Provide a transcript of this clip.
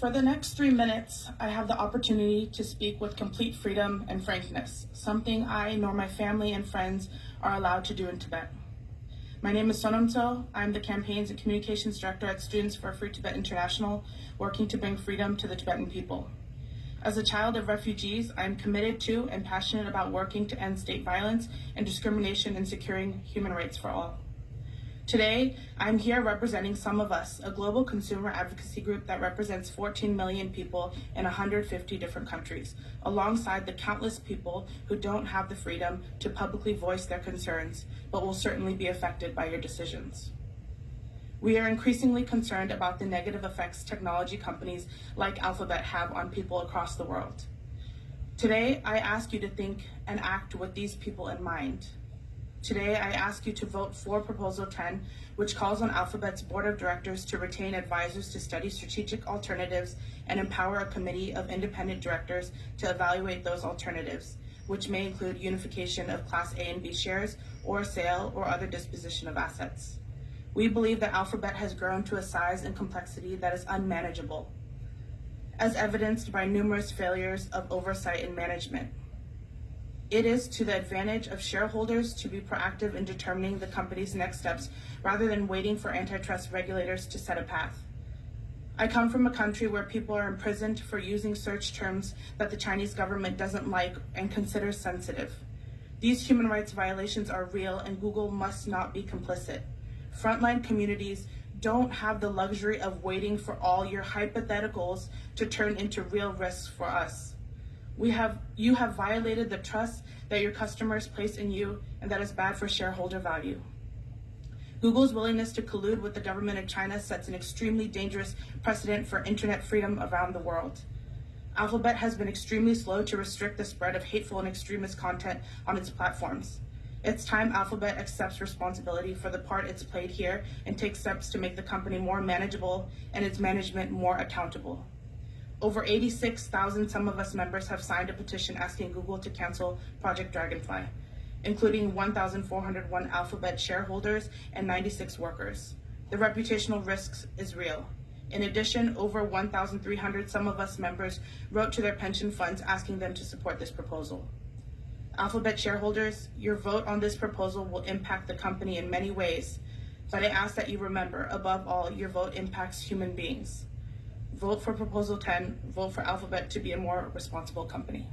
For the next three minutes, I have the opportunity to speak with complete freedom and frankness, something I nor my family and friends are allowed to do in Tibet. My name is Sonam So. I'm the Campaigns and Communications Director at Students for Free Tibet International, working to bring freedom to the Tibetan people. As a child of refugees, I am committed to and passionate about working to end state violence and discrimination and securing human rights for all. Today, I'm here representing SumOfUs, a global consumer advocacy group that represents 14 million people in 150 different countries, alongside the countless people who don't have the freedom to publicly voice their concerns, but will certainly be affected by your decisions. We are increasingly concerned about the negative effects technology companies like Alphabet have on people across the world. Today, I ask you to think and act with these people in mind. Today, I ask you to vote for Proposal 10, which calls on Alphabet's Board of Directors to retain advisors to study strategic alternatives and empower a committee of independent directors to evaluate those alternatives, which may include unification of Class A and B shares or sale or other disposition of assets. We believe that Alphabet has grown to a size and complexity that is unmanageable, as evidenced by numerous failures of oversight and management. It is to the advantage of shareholders to be proactive in determining the company's next steps rather than waiting for antitrust regulators to set a path. I come from a country where people are imprisoned for using search terms that the Chinese government doesn't like and considers sensitive. These human rights violations are real and Google must not be complicit. Frontline communities don't have the luxury of waiting for all your hypotheticals to turn into real risks for us. We have, you have violated the trust that your customers place in you, and that is bad for shareholder value. Google's willingness to collude with the government of China sets an extremely dangerous precedent for internet freedom around the world. Alphabet has been extremely slow to restrict the spread of hateful and extremist content on its platforms. It's time Alphabet accepts responsibility for the part it's played here and takes steps to make the company more manageable and its management more accountable. Over 86,000 SumOfUs members have signed a petition asking Google to cancel Project Dragonfly, including 1,401 Alphabet shareholders and 96 workers. The reputational risks is real. In addition, over 1,300 SumOfUs members wrote to their pension funds asking them to support this proposal. Alphabet shareholders, your vote on this proposal will impact the company in many ways, but I ask that you remember, above all, your vote impacts human beings vote for Proposal 10, vote for Alphabet to be a more responsible company.